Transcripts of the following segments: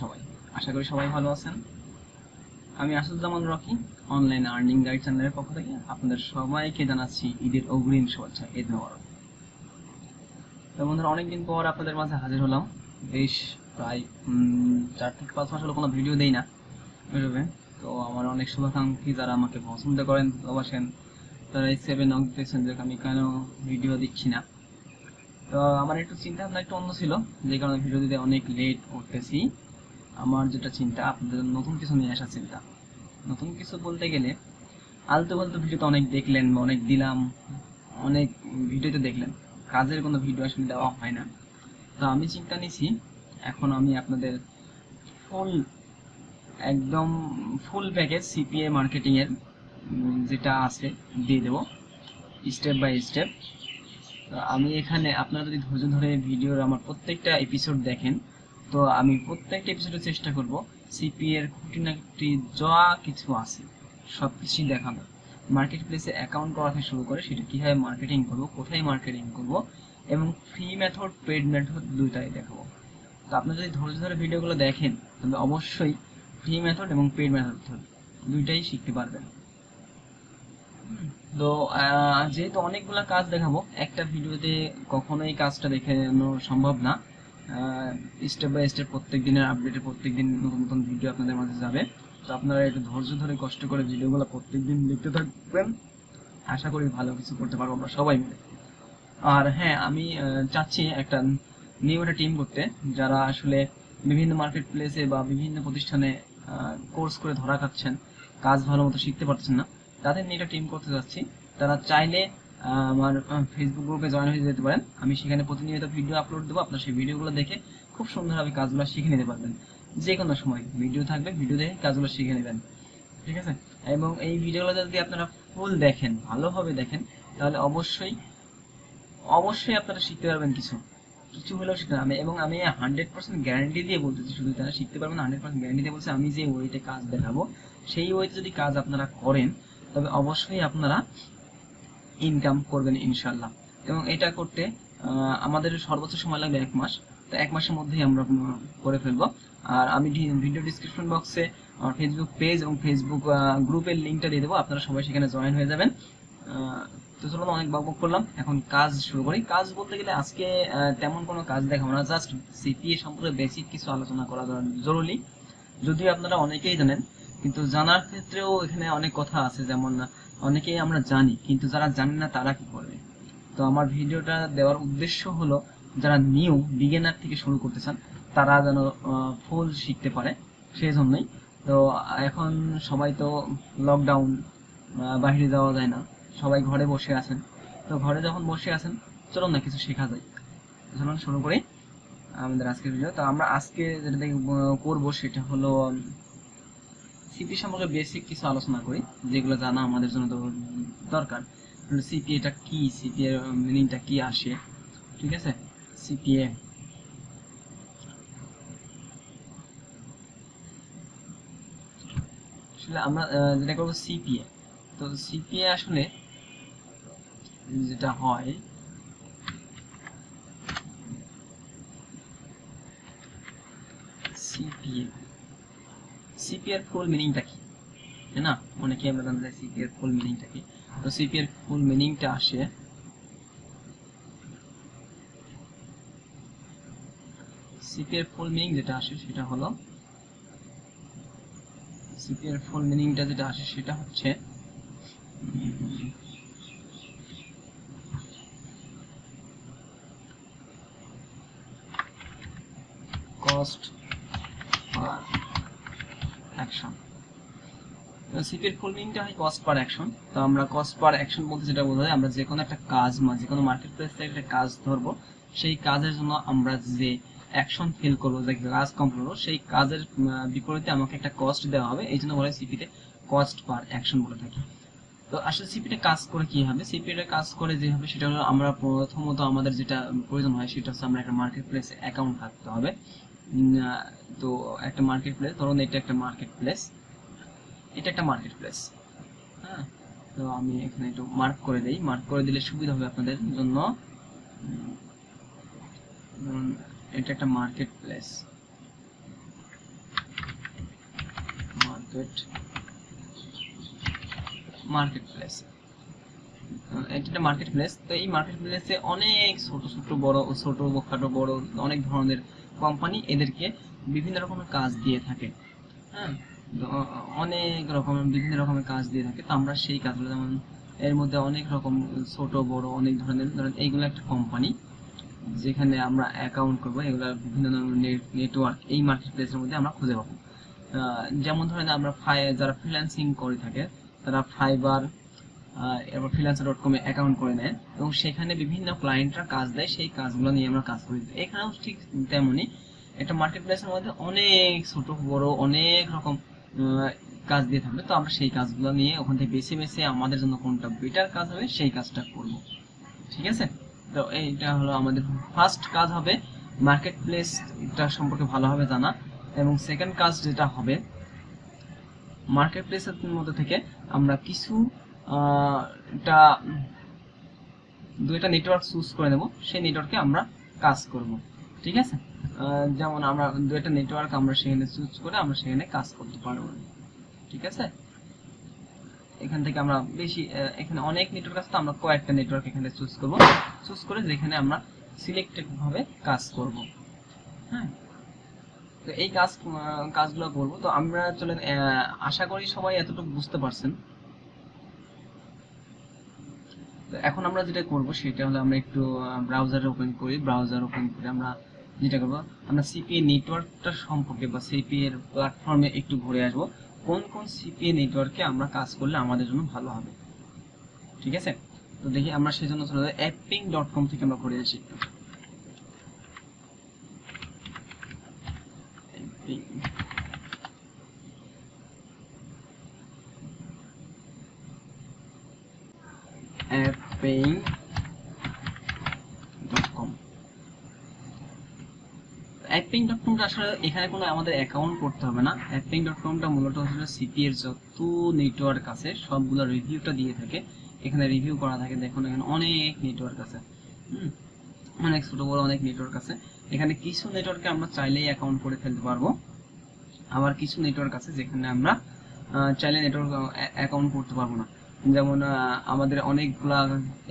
সবাই। আশা করি সবাই ভালো আছেন। আমি Asaduzzaman Rocky online earning guide চ্যানেলের পক্ষ থেকে আপনাদের সবাইকে জানাচ্ছি ঈদের অগ্রিম শুভেচ্ছা, ঈদ মোবারক। তো বন্ধুরা, অনেকদিন পর আপনাদের মাঝে হাজির হলাম। বেশ প্রায় চার থেকে পাঁচ মাস হলো কোনো ভিডিও দেই না বুঝবে তো আমার অনেক শুভাকাঙ্ক্ষী যারা আমাকে পছন্দ করেন ভালোবাসেন তারা এই সেভেন নক দিয়েছেন যে আমি কেন ভিডিও দিচ্ছি না। তো আমার একটু চিন্তা ভাবনা একটু অন্য ছিল, যে কারণে ভিডিও দিতে অনেক লেট করতেছি। আমার যেটা চিন্তা, আপনাদের নতুন কিছু নিয়ে আসার চিন্তা। নতুন কিছু বলতে গেলে, আলতু ফালতু ভিডিও তো অনেক দেখলেন অনেক দিলাম, অনেক ভিডিওতে দেখলেন। কাজের কোনো ভিডিও আসলে দেওয়া হয় না। তো আমি চিন্তা নিছি, এখন আমি আপনাদের ফুল একদম ফুল প্যাকেজ সিপিএ মার্কেটিং এর যেটা আছে, দিয়ে দেবো স্টেপ বাই স্টেপ আমি এখানে, আপনারা যদি ধৈর্য ধরে ভিডিওর আমার প্রত্যেকটা এপিসোড দেখেন তো আমি প্রত্যেকটা এপিসোডে চেষ্টা করব। সিপি এর খুঁটিনাটি যা কিছু আছে সব কিছুই দেখানো। মার্কেট প্লেসে অ্যাকাউন্ট করা থেকে শুরু করে সেটা কীভাবে মার্কেটিং করব, কোথায় মার্কেটিং করব এবং ফ্রি মেথড পেড মেথড দুইটাই দেখাবো। তো আপনারা যদি ধৈর্য ধরে ভিডিওগুলো দেখেন তবে অবশ্যই ফ্রি মেথড এবং পেড মেথড দুইটাই শিখতে পারবেন। তো যেহেতু অনেকগুলো কাজ দেখাবো, একটা ভিডিওতে কখনোই কাজটা দেখানো সম্ভব না। স্টেপ বাই স্টেপ প্রত্যেক দিনের আপডেটে প্রত্যেক দিন নতুন নতুন ভিডিও আপনাদের মাঝে যাবে। তো আপনারা একটু ধৈর্য ধরে, কষ্ট করে ভিডিওগুলো প্রত্যেক দিন দেখতে থাকবেন। আশা করি ভালো কিছু করতে পারব আমরা সবাই মিলে। আর হ্যাঁ আমি চাচ্ছি একটা নিউ একটা টিম করতে, যারা আসলে বিভিন্ন মার্কেট প্লেসে বা বিভিন্ন প্রতিষ্ঠানে কোর্স করে ধরা খাচ্ছেন, কাজ ভালো মতো শিখতে পারছেন না, তাদের নিয়ে একটা টিম করতে যাচ্ছি তারা চাইলে আমার ফেসবুক গ্রুপে জয়েন হয়ে যেতে পারেন। আমি সেখানে প্রতিনিয়ত ভিডিও আপলোড দেবো। আপনার সেই ভিডিওগুলো দেখে খুব সুন্দরভাবে কাজগুলো শিখে নিতে পারবেন। যে কোনো সময় ভিডিও থাকবে ভিডিও দেখে কাজগুলো শিখে নেবেন। ঠিক আছে? এবং এই ভিডিওগুলো যদি আপনারা ফুল দেখেন, ভালোভাবে দেখেন, তাহলে অবশ্যই অবশ্যই আপনারা শিখতে পারবেন কিছু। কিছু হলেও শিখতে আমি এবং আমি হান্ড্রেড পার্সেন্ট গ্যারান্টি দিয়ে বলতেছি, শুধু তারা শিখতে পারবেন হান্ড্রেড পার্সেন্ট গ্যারান্টি দিয়ে বলছি, আমি যে ওয়েতে কাজ দেখাবো, সেই ওয়েতে যদি কাজ আপনারা করেন, তবে অবশ্যই আপনারা ইনকাম করবেন ইনশাল্লাহ এবং এটা করতে আমাদের সর্বোচ্চ সময় লাগবে এক মাস। তো এক মাসের মধ্যেই আমরা করে ফেলব। আর আমি ভিডিও ডিসক্রিপশন বক্সে আমার ফেসবুক পেজ এবং ফেসবুক গ্রুপের লিঙ্কটা দিয়ে দেবো। আপনারা সবাই সেখানে জয়েন হয়ে যাবেন। তো চলুন অনেক বকবক করলাম। এখন কাজ শুরু করি। কাজ বলতে গেলে আজকে তেমন কোনো কাজ দেখাবো না। জাস্ট সিপিএ সম্পর্কে বেসিক কিছু আলোচনা করা জরুরি। যদিও আপনারা অনেকেই জানেন, কিন্তু জানার ক্ষেত্রেও এখানে অনেক কথা আছে। যেমন অনেকেই আমরা জানি, কিন্তু যারা জানে না তারা কি করবে? তো আমার ভিডিওটা দেওয়ার উদ্দেশ্য হলো, যারা নিউ বিগিনার থেকে শুরু করতে চান, তারা যেন ফুল শিখতে পারে সেই জন্যই তো এখন সবাই তো লকডাউন বাইরে যাওয়া যায় না, সবাই ঘরে বসে আছেন। তো ঘরে যখন বসে আছেন, চলুন না কিছু শেখা যায়। চলুন শুরু করি আমাদের আজকের ভিডিও তো আমরা আজকে যেটা করব সেটা হলো সিপি সম্পর্কে বেসিক কিছু আলোচনা করি, যেগুলো জানা আমাদের জন্য দরকার। সিপি এটা কি? সিপি এর মিনিংটা কি আসে? ঠিক আছে? সিপিএ আসলে আমরা যেটা করব সিপিএ তো সিপিএ আসলে যেটা হয় সিপিএ সিপি এর ফুল মিনিংটা কি? তাই না? অনেকে আমরা জানতে চাই সিপি এর ফুল মিনিংটা কি? তো সিপি এর ফুল মিনিংটা আসে সিপি এর ফুল মিনিং যেটা আসে সেটা হলো সিপি এর ফুল মিনিংটা যেটা আসে সেটা হচ্ছে কস্ট পার অ্যাকশন সিপির ফুল মিনিংটা হয় কস্ট পার অ্যাকশন তো আমরা কস্ট পার অ্যাকশন বলতে যেটা বোঝা যায় আমরা যে কোনো একটা কাজ বা যে কোনো মার্কেট প্লেস থেকে একটা কাজ ধরবো, সেই কাজের জন্য আমরা যে অ্যাকশন ফিল করব, যে কাজ কমপ্লিট করব, সেই কাজের বিপরীতে আমাকে একটা কস্ট দেওয়া হবে। এই জন্য বলা হয় সিপিতে কস্ট পার অ্যাকশন বলে থাকি। তো আসলে সিপিটা কাজ করে কি হবে? সিপিটা কাজ করে যে হবে সেটা হলো আমরা প্রথমত আমাদের যেটা প্রয়োজন হয় সেটা হচ্ছে আমরা একটা মার্কেট প্লেস অ্যাকাউন্ট থাকতে হবে। তো একটা মার্কেট প্লেস ধরুন এটা একটা মার্কেট প্লেস এটা একটা মার্কেট প্লেস হ্যাঁ? তো আমি এখানে একটু মার্ক করে দেই। মার্ক করে দিলে সুবিধা হবে আপনাদের জন্য। এটা একটা market place wait market place এটা একটা মার্কেট প্লেস তো এই মার্কেট প্লেসে অনেক ছোট ছোট, বড়, ছোট খাটো বড়, অনেক ধরনের কোম্পানি এদেরকে বিভিন্ন রকমের কাজ দিয়ে থাকে। হ্যাঁ? অনেক রকমের, বিভিন্ন রকমের কাজ দিয়ে থাকে। তো আমরা সেই কাজগুলো, যেমন এর মধ্যে অনেক রকম ছোট, বড়, অনেক ধরনের, ধরেন এইগুলো একটা কোম্পানি যেখানে আমরা অ্যাকাউন্ট করব, এগুলো বিভিন্ন ধরনের নেটওয়ার্ক এই মার্কেট প্লেসের মধ্যে আমরা খুঁজে পাবো। যেমন ধরেন আমরা যারা ফ্রিল্যান্সিং করে থাকে, তারা ফাইবার এরপর ফ্রিল্যান্সার ডট কমে অ্যাকাউন্ট করে নেয় এবং সেখানে বিভিন্ন ক্লায়েন্টরা কাজ দেয়, সেই কাজগুলো নিয়ে আমরা কাজ করি। এখানেও ঠিক তেমনই একটা মার্কেট প্লেসের মধ্যে অনেক ছোট, বড়, অনেক রকম কাজ দিয়ে থাকবে। তো আমরা সেই কাজগুলো নিয়ে ওখান থেকে বেছে বেছে আমাদের জন্য কোনটা বেটার কাজ হবে সেই কাজটা করব। ঠিক আছে? তো এইটা হলো আমাদের ফার্স্ট কাজ হবে মার্কেট প্লেসটা সম্পর্কে ভালোভাবে জানা। এবং সেকেন্ড কাজ যেটা হবে মার্কেট প্লেসের মধ্যে থেকে আমরা কিছু একটা দুইটা নেটওয়ার্ক চুজ করে নেব। সেই নেটওয়ার্কে আমরা কাজ করব। ঠিক আছে? যেমন আমরা দুইটা নেটওয়ার্ক আমরা সেখানে চুজ করে আমরা সেখানে কাজ করতে পারব। ঠিক আছে? এখান থেকে আমরা বেশি এখানে অনেক নেটওয়ার্ক আছে তো আমরা কয়েকটা নেটওয়ার্ক এখানে চুজ করব। চুজ করে যেখানে আমরা সিলেক্টেড ভাবে কাজ করব। হ্যাঁ? তো এই কাজ কাজগুলো করব। তো আমরা চলেন আশা করি সবাই এতটুকু বুঝতে পারছেন। এখন আমরা যেটা করব সেটা হলো আমরা একটু ব্রাউজার ওপেন করি। ব্রাউজার ওপেন করে আমরা যেটা করব, আমরা সিপিএ নেটওয়ার্কটা সম্পর্কে বা সিপিএ এর প্ল্যাটফর্মে একটু ঘুরে আসব। কোন কোন সিপিএ নেটওয়ার্কে আমরা কাজ করলে আমাদের জন্য ভালো হবে? ঠিক আছে? তো দেখি আমরা সেই জন্য চলে যাই। অ্যাপিং ডট কম থেকে আমরা ঘুরে আসি। Apping. টা আসলে এখানে কোনো আমাদের অ্যাকাউন্ট করতে হবে না। Apping.com টা মূলত হচ্ছে সিপি এর যত নেটওয়ার্ক আছে, সবগুলো রিভিউটা দিয়ে থাকে। এখানে রিভিউ করা থাকে, দেখুন এখানে অনেক নেটওয়ার্ক আছে। অনেক ছোট, বড় অনেক নেটওয়ার্ক আছে। এখানে কিছু নেটওয়ার্কে আমরা চাইলেই অ্যাকাউন্ট করে ফেলতে পারব। আবার কিছু নেটওয়ার্ক আছে যেখানে আমরা চাইলে নেটওয়ার্ক অ্যাকাউন্ট করতে পারব না। যেমন আমাদের অনেকগুলা,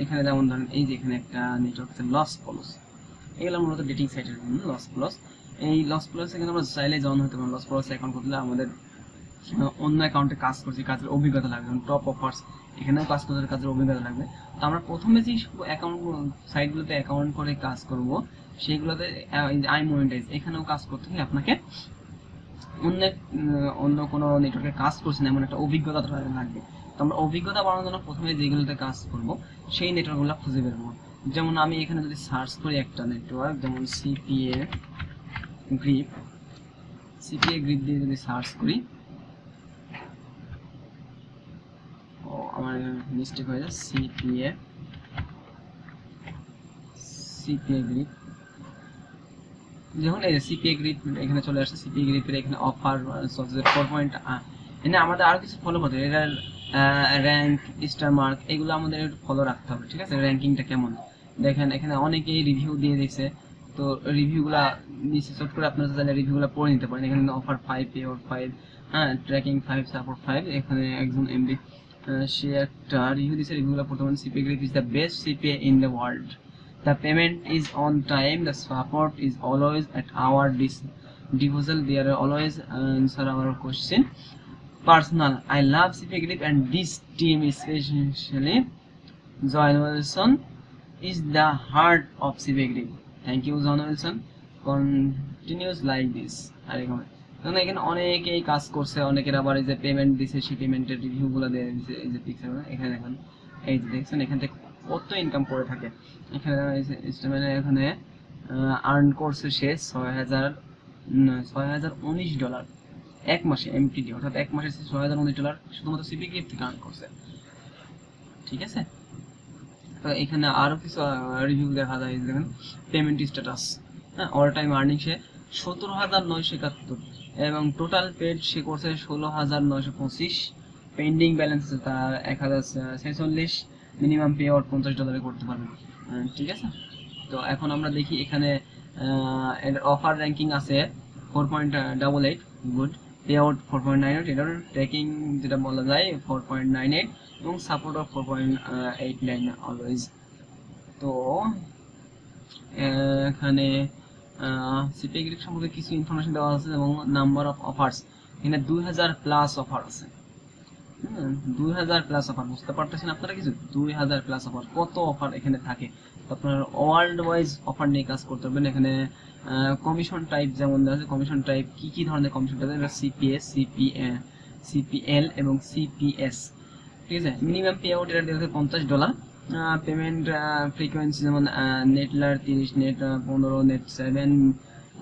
এখানে যেমন ধরেন এই যে এখানে একটা নেটওয়ার্ক আছে লস পলস এগুলো মূলত ডেটিং সাইটের জন্য লস প্লাস এই লস প্লাস এখানে আমরা চাইলে জয়েন হতে পারব লস প্লাস অ্যাকাউন্ট করলে আমাদের অন্য অ্যাকাউন্টে কাজ করছি, কাজের অভিজ্ঞতা লাগবে। টপ অফার্স এখানেও কাজ করতে কাজের অভিজ্ঞতা লাগবে। তো আমরা প্রথমে যে অ্যাকাউন্ট সাইটগুলোতে অ্যাকাউন্ট করে কাজ করব, সেইগুলোতে আই মনিটাইজ এখানেও কাজ করতে হলে আপনাকে অন্য অন্য কোনো নেটওয়ার্কে কাজ করছেন এমন একটা অভিজ্ঞতা লাগবে। তো আমরা অভিজ্ঞতা বাড়ানোর জন্য প্রথমে যেগুলোতে কাজ করব, সেই নেটওয়ার্কগুলো খুঁজে বের করব। যেমন আমি এখানে যদি সার্চ করি একটা নেটওয়ার্ক যেমন সিপিএ গ্রিপ সিপিএ গ্রিপ দিয়ে যদি সার্চ করি, ও, আমার মিস্টেক হয়ে যায় সিপিএ সিপিএ গ্রিপ যখন এই সিপিএ গ্রিপ এখানে চলে আসছে সিপিএ গ্রিপের এখানে অফার চলছে ফোর পয়েন্ট এখানে আমাদের আরও কিছু ফলো করতে হবে। র্যাঙ্ক স্টার মার্ক এগুলো আমাদের একটু ফলো রাখতে হবে, ঠিক আছে? র্যাঙ্কিংটা কেমন? দেখেন, এখানে অনেকেই রিভিউ দিয়ে দিয়েছে। তো রিভিউগুলো নিচে সোট করে আপনারা তাহলে রিভিউগুলো পড়ে নিতে পারেন। এখানে অফার ফাইভ পেওয়ার ফাইভ হ্যাঁ ট্র্যাকিং ফাইভ সাপোর্ট ফাইভ এখানে একজন এমডি সে একটা রিভিউ দিয়েছে রিভিউগুলো পড়তে পারেন। CPA grip is the best CPA in the world the payment is on time the support is always at our disposal they are always answer our question personal I love CPA grip and this team specially John Wilson is the heart of CPA grip Thank you John Wilson. Continues like this I recommend. কারণ এখানে অনেকেই কাজ করছে, অনেকের আবার এই যে payment দিছে, সেই পেমেন্টের রিভিউ গুলো দিয়ে দিছে, এই যে পিকচার এখানে দেখেন, এই যে দেখছেন, এখান থেকে কত ইনকাম করে থাকে। এখানে স্টেমেনে এখানে আর্ন করছে সে ছয় হাজার ছয় হাজার উনিশ ডলার এক মাসে এমটিডি অর্থাৎ এক মাসে ছয় হাজার উনিশ ডলার শুধুমাত্র সিপি গিফট থেকে আর্ন করছে। ঠিক আছে? এখানে আরও কিছু রিভিউ দেখা যায় দেখেন পেমেন্ট স্ট্যাটাস হ্যাঁ অল টাইম আর্নিং সে সতেরো হাজার নয়শো একাত্তর এবং টোটাল পেড সে করছে ষোলো হাজার নয়শো পঁচিশ। পেন্ডিং ব্যালেন্স আছে তার এক হাজার ছেচল্লিশ মিনিমাম পে আউট পঞ্চাশ ডলারে করতে পারবেন ঠিক আছে? তো এখন আমরা দেখি এখানে এর অফার র্যাঙ্কিং আছে four point double eight good payout four point nine eight এটার ট্র্যাকিং যেটা বলা যায় ফোর পয়েন্ট নাইন এইট এবং support of four point eight nine always তো, এখানে গ্রিপ সম্পর্কে কিছু ইনফরমেশন দেওয়া আছে এবং নাম্বার অফ অফার্স এখানে দুই হাজার প্লাস অফার আছে। দুই হাজার প্লাস অফার বুঝতে পারতেছেন আপনারা কিছু? দুই হাজার প্লাস অফার কত অফার এখানে থাকে? আপনারা ওয়ার্ল্ড ওয়াইজ অফার নিয়ে কাজ করতে পারবেন। এখানে কমিশন টাইপ যেমন দেওয়া আছে কমিশন টাইপ কি কি ধরনের commission type CPS CP CPL এবং সিপিএস ঠিক আছে? মিনিমাম পে আউট এটা দেওয়া আছে পঞ্চাশ ডলার পেমেন্ট ফ্রিকোয়েন্সি যেমন নেটলার তিরিশ নেট পনেরো net seven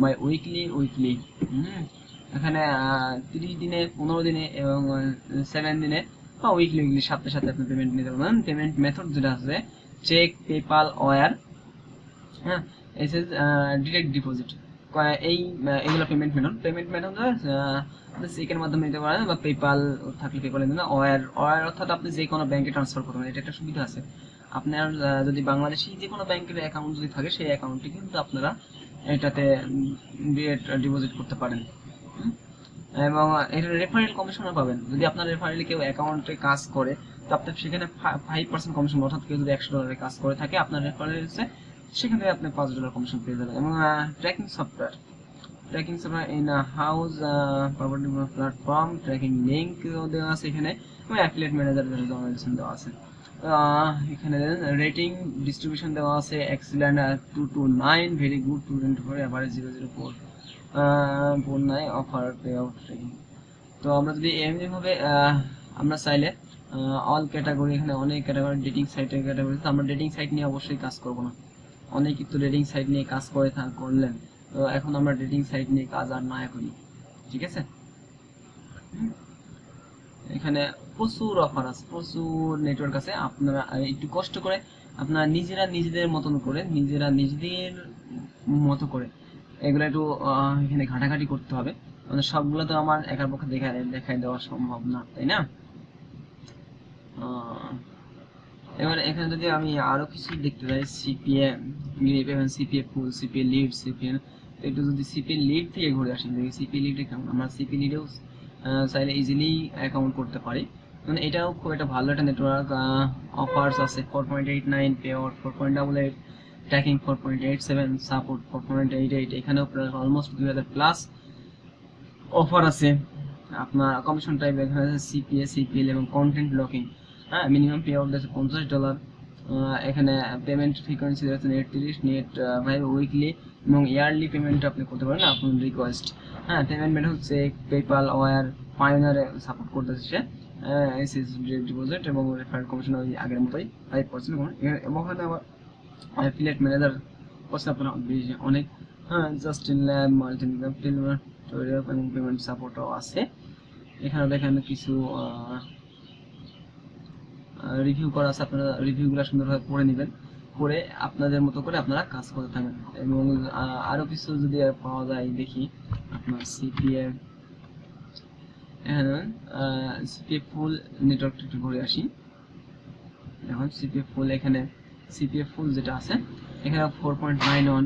biweekly weekly এখানে তিরিশ দিনে, পনেরো দিনে এবং সেভেন দিনে বা উইকলি উইকলি সাথে সাথে আপনি পেমেন্ট নিতে পারবেন। পেমেন্ট মেথড যেটা আছে চেক পেপাল ওয়ার হ্যাঁ? এস এস ডিরেক্ট ডিপোজিট এই এগুলো পেমেন্ট মেথড পেমেন্ট মেথড চেকের মাধ্যমে নিতে পারেন বা পেপাল থাকলে পেপালে দিন ওয়ার ওয়ার অর্থাৎ আপনি যে কোনো ব্যাংকে ট্রান্সফার করতে পারেন। এটা একটা সুবিধা আছে। আপনার যদি বাংলাদেশি যে কোনো ব্যাংকের অ্যাকাউন্ট যদি থাকে, সেই অ্যাকাউন্টে কিন্তু আপনারা এটাতে ডিপোজিট করতে পারেন। এবং এটা রেফারেল কমিশনও পাবেন। যদি আপনার রেফারেলে কেউ অ্যাকাউন্টে কাজ করে, তো আপনার সেখানে ফাইভ পার্সেন্ট কমিশন অর্থাৎ কেউ যদি একশো ডলারের কাজ করে থাকে, আপনার রেফারেলসে সেখান আপনি পাঁচ ডলার কমিশন পেয়ে যাবেন। এবং tracking software tracking software in house property platform tracking link দেওয়া আছে এখানে, এবং অ্যাফিলিয়েট ম্যানেজার দেওয়া আছে। এখানে রেটিং ডিস্ট্রিবিউশন দেওয়া আছে excellent two two nine very good two twenty four average zero zero four four নাই অফার পে আউট তো আমরা যদি এমনি ভাবে আমরা চাইলে অল ক্যাটাগরি এখানে অনেক ক্যাটাগরি ডেটিং সাইটের ক্যাটাগরি তো আমরা ডেটিং সাইট নিয়ে অবশ্যই কাজ করব না। অনেকেই তো ডেটিং সাইট নিয়ে কাজ করে করলেন। তো এখন আমরা ডেটিং সাইট নিয়ে কাজ আর না করি। ঠিক আছে? এখানে প্রচুর অফার আছে, প্রচুর নেটওয়ার্ক আছে। আপনারা একটু কষ্ট করে আপনারা নিজেরা নিজেদের মতন করে, নিজেরা নিজেদের মতো করে এগুলো একটু এখানে ঘাটাঘাটি করতে হবে। মানে সবগুলো তো আমার একার পক্ষে দেখা, দেখাই দেওয়া সম্ভব না, তাই না? এবার এখানে যদি আমি আরও কিছু দেখতে চাই সিপিএ গ্রিপ এবং CPA full CPA lead CPA একটু যদি সিপিএ লিড থেকে ঘুরে আসি দেখি সিপিএ লিড কেমন? আমরা সিপিএ লিডেও চাইলে ইজিলি অ্যাকাউন্ট করতে পারি। মানে এটাও খুব একটা ভালো একটা নেটওয়ার্ক অফার্স আছে four point eight nine payout four point double eight tracking four point eight seven support four point eight eight এখানেও অলমোস্ট দুই হাজার প্লাস অফার আছে। আপনার কমিশন টাইপ এখানে আছে সিপিএ সিপিএল এবং কন্টেন্ট ব্লকিং হ্যাঁ মিনিমাম পে আউট আছে পঞ্চাশ ডলার এখানে পেমেন্ট ফ্রিকোয়েন্সি আছে নেট তিরিশ নেট ভাই উইকলি এবং ইয়ারলি পেমেন্ট আপনি করতে পারেন আপনার রিকোয়েস্ট হ্যাঁ পেমেন্ট মেথড হচ্ছে পেপাল ওয়ার পায়োনারে সাপোর্ট করতেছে সে ডিপোজিট এবং রেফারেল কমিশন ওই আগের মতোই ফাইভ পার্সেন্ট এবং ওখানে আবার অ্যাফিলিয়েট ম্যানেজার করছে আপনারা অনেক হ্যাঁ জাস্ট ইন ল্যাব মাল্টি টোরিয়াল এবং পেমেন্ট সাপোর্টও আছে। এখানে দেখেন কিছু রিভিউ করা আছে আপনারা রিভিউগুলো সুন্দরভাবে পড়ে নেবেন। করে আপনাদের মতো করে আপনারা কাজ করতে থাকবেন। এবং আহ, আরও কিছু যদি পাওয়া যায় দেখি আপনার সিপিএ এখানে সিপিএ ফুল নেটওয়ার্ক একটু ঘুরে আসি। এখন সিপিএফ ফুল এখানে সিপিএফ ফুল যেটা আছে এখানে four point nine one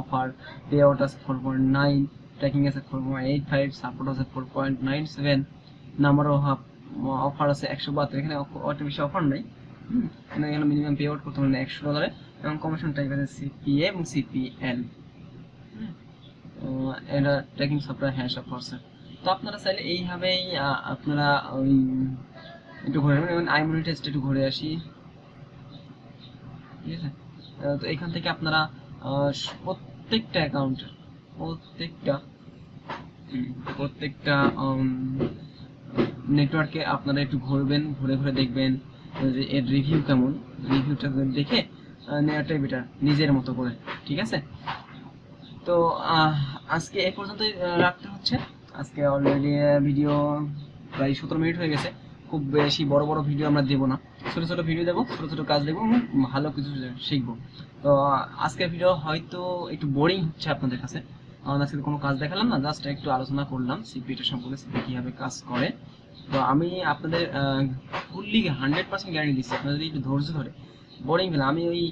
offer payout আছে ফোর পয়েন্ট নাইন ট্র্যাকিং আছে four point eight five support আছে four point nine seven number of offer আছে একশো বাহাত্তর, এখানে অত বেশি অফার নেই। এখানে এখানে মিনিমাম পে আউট করতে হবে একশো ডলারে এবং কমিশন টাইপ আছে সিপিএ এবং সিপিএল এটা ট্র্যাকিং সফটওয়্যার হ্যাশ অফ আছে তো আপনারা চাইলে এইভাবেই আপনারা ওই একটু ঘুরে নেবেন এবং আইমনি টেস্ট একটু ঘুরে আসি। ঠিক আছে? তো এখান থেকে আপনারা প্রত্যেকটা অ্যাকাউন্ট প্রত্যেকটা প্রত্যেকটা নেটওয়ার্কে আপনারা একটু ঘুরবেন, ঘুরে ঘুরে দেখবেন এর রিভিউ কেমন। রিভিউটা দেখে নেওয়াটাই বেটার নিজের মতো করে, ঠিক আছে? তো আজকে এই পর্যন্তই রাখতে হচ্ছে। আজকে অলরেডি ভিডিও প্রায় সতেরো মিনিট হয়ে গেছে। খুব বেশি বড় বড় ভিডিও আমরা দেবো না। ছোট ছোট ভিডিও দেবো, ছোট ছোট কাজ দেবো এবং ভালো কিছু শিখব। তো, আজকের ভিডিও হয়তো একটু বোরিং হচ্ছে আপনাদের কাছে। আজকে কোনো কাজ দেখালাম না জাস্ট একটু আলোচনা করলাম সিপিটা সম্পর্কে সিপি কীভাবে কাজ করে। তো আমি আপনাদের ফুললি হান্ড্রেড পার্সেন্ট গ্যারান্টি দিচ্ছি আপনারা যদি একটু ধৈর্য ধরে। বোরিং ফেলে আমি ওই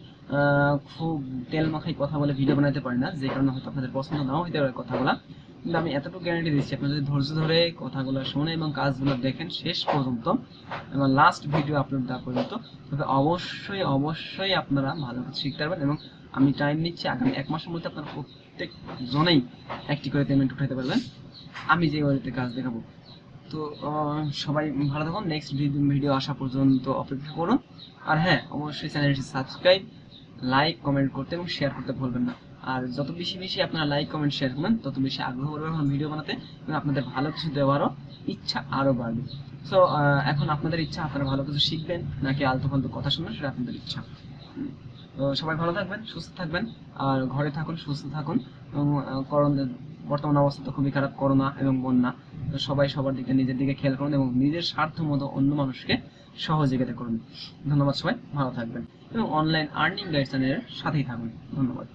খুব তেল মাখাই কথা বলে ভিডিও বানাতে পারি না, যে কারণে হয়তো আপনাদের পছন্দ নাও হইতে পারে কথাগুলো। কিন্তু আমি এতটুকু গ্যারান্টি দিচ্ছি আপনি যদি ধৈর্য ধরে কথাগুলো শুনে এবং কাজগুলো দেখেন শেষ পর্যন্ত, এবং লাস্ট ভিডিও আপলোড দেওয়া পর্যন্ত তবে অবশ্যই অবশ্যই আপনারা ভালো কিছু শিখতে পারবেন এবং আমি টাইম নিচ্ছি, আগামী এক মাসের মধ্যে আপনারা প্রত্যেক জনেই একটি করে পেমেন্ট উঠাতে পারবেন। আমি যে ওয়ারিতে কাজ দেখাবো। তো সবাই ভালো থাকুন। নেক্সট ভিডিও আসা পর্যন্ত অপেক্ষা করুন। আর হ্যাঁ অবশ্যই চ্যানেলটি সাবস্ক্রাইব লাইক কমেন্ট করতে এবং শেয়ার করতে ভুলবেন না। আর যত বেশি বেশি আপনারা লাইক কমেন্ট শেয়ার করবেন, তত বেশি আগ্রহ করবে আমার ভিডিও বানাতে এবং আপনাদের ভালো কিছু দেওয়ারও ইচ্ছা আরও বাড়বে। সো এখন আপনাদের ইচ্ছা, আপনারা ভালো কিছু শিখবেন, নাকি আলতু ফালতু কথা শুনবেন, সেটা আপনাদের ইচ্ছা। তো সবাই ভালো থাকবেন, সুস্থ থাকবেন, আর ঘরে থাকুন, সুস্থ থাকুন। এবং করোনা বর্তমান অবস্থা তো খুবই খারাপ, করোনা এবং বন্যা। তো সবাই সবার দিকে, নিজের দিকে খেয়াল করুন এবং নিজের স্বার্থ মতো অন্য মানুষকে সহযোগিতা করুন। ধন্যবাদ সবাই, ভালো থাকবেন এবং অনলাইন আর্নিং গাইড চ্যানেলের সাথেই থাকুন। ধন্যবাদ।